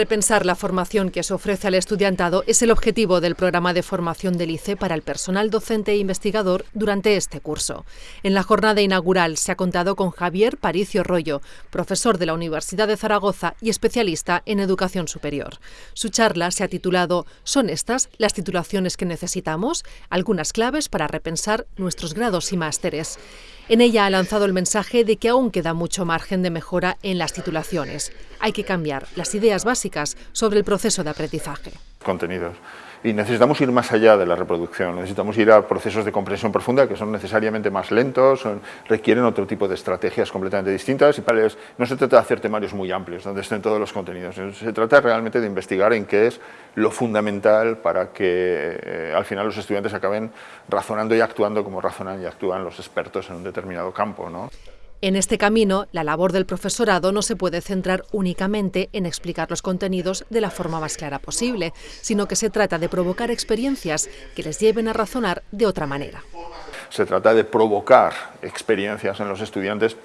Repensar la formación que se ofrece al estudiantado es el objetivo del programa de formación del ICE para el personal docente e investigador durante este curso. En la jornada inaugural se ha contado con Javier Paricio Rollo, profesor de la Universidad de Zaragoza y especialista en educación superior. Su charla se ha titulado ¿Son estas las titulaciones que necesitamos? Algunas claves para repensar nuestros grados y másteres. En ella ha lanzado el mensaje de que aún queda mucho margen de mejora en las titulaciones. Hay que cambiar las ideas básicas sobre el proceso de aprendizaje. Contenidos y necesitamos ir más allá de la reproducción, necesitamos ir a procesos de comprensión profunda que son necesariamente más lentos, requieren otro tipo de estrategias completamente distintas y no se trata de hacer temarios muy amplios donde estén todos los contenidos, se trata realmente de investigar en qué es lo fundamental para que eh, al final los estudiantes acaben razonando y actuando como razonan y actúan los expertos en un determinado campo. ¿no? En este camino, la labor del profesorado no se puede centrar únicamente en explicar los contenidos de la forma más clara posible, sino que se trata de provocar experiencias que les lleven a razonar de otra manera. Se trata de provocar experiencias en los estudiantes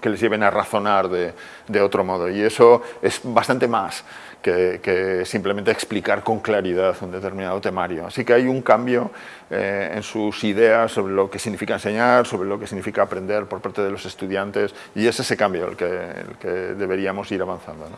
que les lleven a razonar de, otro modo. Y eso es bastante más que, simplemente explicar con claridad un determinado temario. Así que hay un cambio eh, en sus ideas sobre lo que significa enseñar, sobre lo que significa aprender por parte de los estudiantes, y es ese cambio el que, el que deberíamos ir avanzando.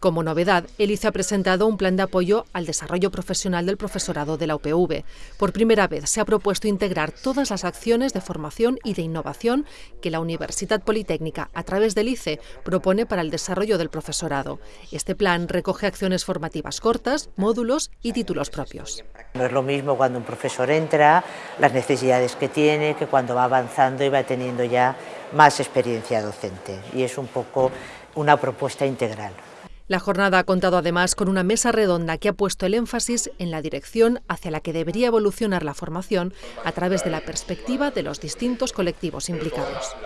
Como novedad, el ICE ha presentado un plan de apoyo al desarrollo profesional del profesorado de la UPV. Por primera vez se ha propuesto integrar todas las acciones de formación y de innovación que la Universidad Politécnica, a través del ICE, propone para el desarrollo del profesorado. Este plan recoge acciones formativas cortas, módulos y títulos propios. No es lo mismo cuando un profesor entra, las necesidades que tiene, que cuando va avanzando y va teniendo ya más experiencia docente. Y es un poco una propuesta integral. La jornada ha contado además con una mesa redonda que ha puesto el énfasis en la dirección hacia la que debería evolucionar la formación a través de la perspectiva de los distintos colectivos implicados.